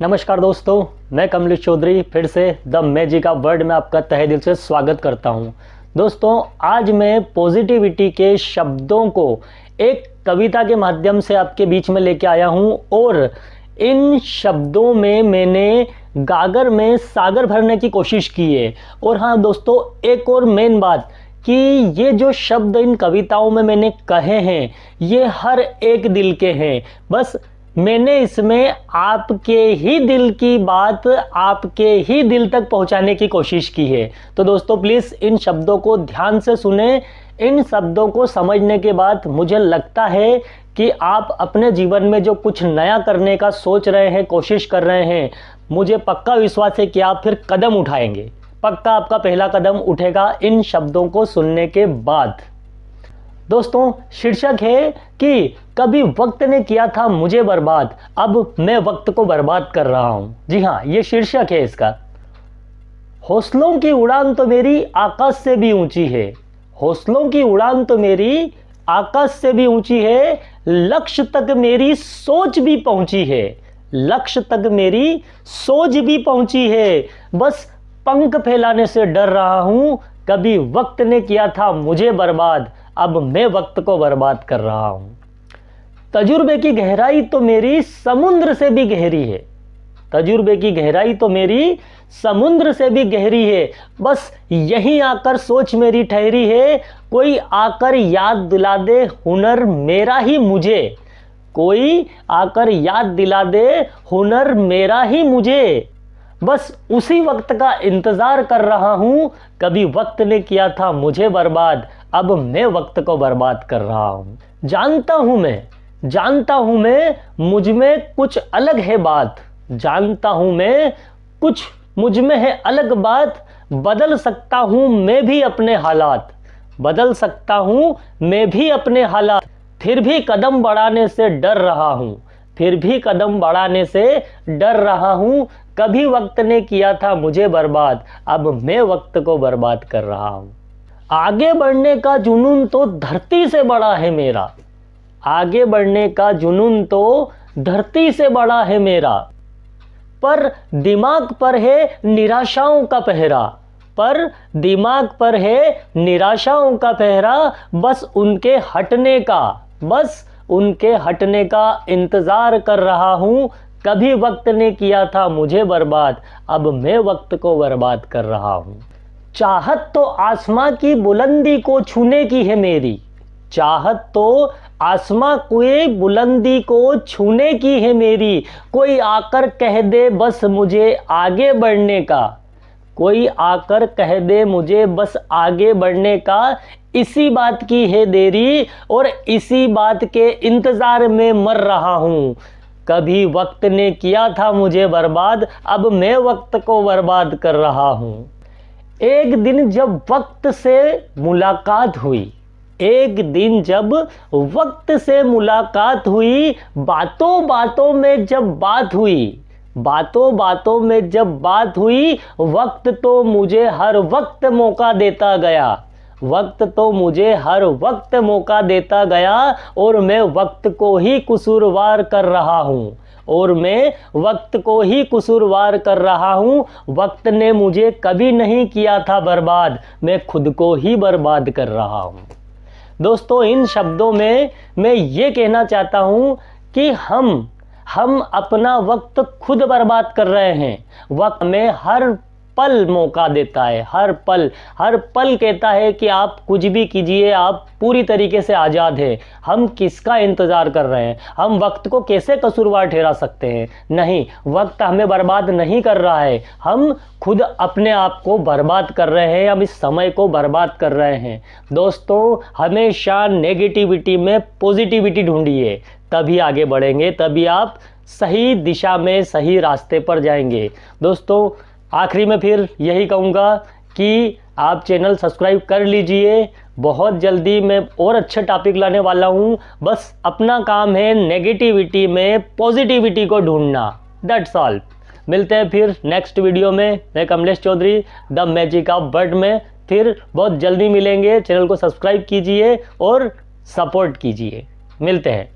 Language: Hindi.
नमस्कार दोस्तों, मैं कमलेश चौधरी फिर से द मैजिक ऑफ़ वर्ड में आपका तहे दिल से स्वागत करता हूँ। दोस्तों, आज मैं पॉजिटिविटी के शब्दों को एक कविता के माध्यम से आपके बीच में लेके आया हूँ और इन शब्दों में मैंने गागर में सागर भरने की कोशिश की है। और हाँ दोस्तों, एक और मेन बात कि ये जो शब्द इन कविताओं में मैंने कहे हैं, ये हर एक दिल के हैं। बस मैंने इसमें आपके ही दिल की बात आपके ही दिल तक पहुँचाने की कोशिश की है। तो दोस्तों प्लीज़ इन शब्दों को ध्यान से सुने। इन शब्दों को समझने के बाद मुझे लगता है कि आप अपने जीवन में जो कुछ नया करने का सोच रहे हैं, कोशिश कर रहे हैं, मुझे पक्का विश्वास है कि आप फिर कदम उठाएँगे। पक्का आपका पहला कदम उठेगा इन शब्दों को सुनने के बाद। दोस्तों, शीर्षक है कि कभी वक्त ने किया था मुझे बर्बाद, अब मैं वक्त को बर्बाद कर रहा हूँ। जी हाँ ये शीर्षक है इसका। हौसलों की उड़ान तो मेरी आकाश से भी ऊँची है। हौसलों की उड़ान तो मेरी आकाश से भी ऊँची है। लक्ष्य तक मेरी सोच भी पहुँची है। लक्ष्य तक मेरी सोच भी पहुँची है। बस पंख फैलाने से डर रहा हूँ। कभी वक्त ने किया था मुझे बर्बाद अब मैं वक्त को बर्बाद कर रहा हूँ। तजुर्बे की गहराई तो मेरी समुद्र से भी गहरी है। तजुर्बे की गहराई तो मेरी समुद्र से भी गहरी है। बस यहीं आकर सोच मेरी ठहरी है, कोई आकर याद दिला दे हुनर मेरा ही मुझे। कोई आकर याद दिला दे हुनर मेरा ही मुझे। बस उसी वक्त का इंतज़ार कर रहा हूँ। कभी वक्त ने किया था मुझे बर्बाद, अब मैं वक्त को बर्बाद कर रहा हूँ। जानता हूँ मैं, जानता हूँ मैं, मुझमें कुछ अलग है बात। जानता हूँ मैं, कुछ मुझमें है अलग बात। बदल सकता हूँ मैं भी अपने हालात। बदल सकता हूँ मैं भी अपने हालात। फिर भी कदम बढ़ाने से डर रहा हूँ। फिर भी कदम बढ़ाने से डर रहा हूँ। कभी वक्त ने किया था मुझे बर्बाद, अब मैं वक्त को बर्बाद कर रहा हूँ। आगे बढ़ने का जुनून तो धरती से बड़ा है मेरा। आगे बढ़ने का जुनून तो धरती से बड़ा है मेरा। पर दिमाग पर है निराशाओं का पहरा। पर दिमाग पर है निराशाओं का पहरा, बस उनके हटने का, बस उनके हटने का इंतज़ार कर रहा हूँ। कभी वक्त ने किया था मुझे बर्बाद, अब मैं वक्त को बर्बाद कर रहा हूँ। चाहत तो आसमां की बुलंदी को छूने की है मेरी। चाहत तो आसमां कोई बुलंदी को छूने की है मेरी। कोई आकर कह दे बस मुझे आगे बढ़ने का। कोई आकर कह दे मुझे, बस आगे बढ़ने का इसी बात की है देरी और इसी बात के इंतज़ार में मर रहा हूँ। कभी वक्त ने किया था मुझे बर्बाद, अब मैं वक्त को बर्बाद कर रहा हूँ। एक दिन जब वक्त से मुलाकात हुई, एक दिन जब वक्त से मुलाकात हुई बातों बातों में जब बात हुई बातों बातों में जब बात हुई, वक्त तो मुझे हर वक्त मौका देता गया। वक्त तो मुझे हर वक्त मौका देता गया और मैं वक्त को ही कसूरवार कर रहा हूँ। और मैं वक्त को ही कसूरवार कर रहा हूँ। वक्त ने मुझे कभी नहीं किया था बर्बाद, मैं खुद को ही बर्बाद कर रहा हूँ। दोस्तों, इन शब्दों में मैं ये कहना चाहता हूँ कि हम हम अपना वक्त खुद बर्बाद कर रहे हैं। वक्त में हर पल मौका देता है, हर पल हर पल कहता है कि आप कुछ भी कीजिए, आप पूरी तरीके से आज़ाद हैं। हम किसका इंतज़ार कर रहे हैं? हम वक्त को कैसे कसूरवार ठहरा सकते हैं? नहीं, वक्त हमें बर्बाद नहीं कर रहा है। हम खुद अपने आप को बर्बाद कर रहे हैं, हम इस समय को बर्बाद कर रहे हैं। दोस्तों, हमेशा नेगेटिविटी में पॉजिटिविटी ढूंढिए। तभी आगे बढ़ेंगे, तभी आप सही दिशा में, सही रास्ते पर जाएँगे। दोस्तों आखिरी में फिर यही कहूँगा कि आप चैनल सब्सक्राइब कर लीजिए। बहुत जल्दी मैं और अच्छे टॉपिक लाने वाला हूँ। बस अपना काम है नेगेटिविटी में पॉजिटिविटी को ढूंढना। दैट्स ऑल मिलते हैं फिर नेक्स्ट वीडियो में। मैं Kamlesh Chaudhary the magic of bird में। फिर बहुत जल्दी मिलेंगे। चैनल को सब्सक्राइब कीजिए और सपोर्ट कीजिए। मिलते हैं।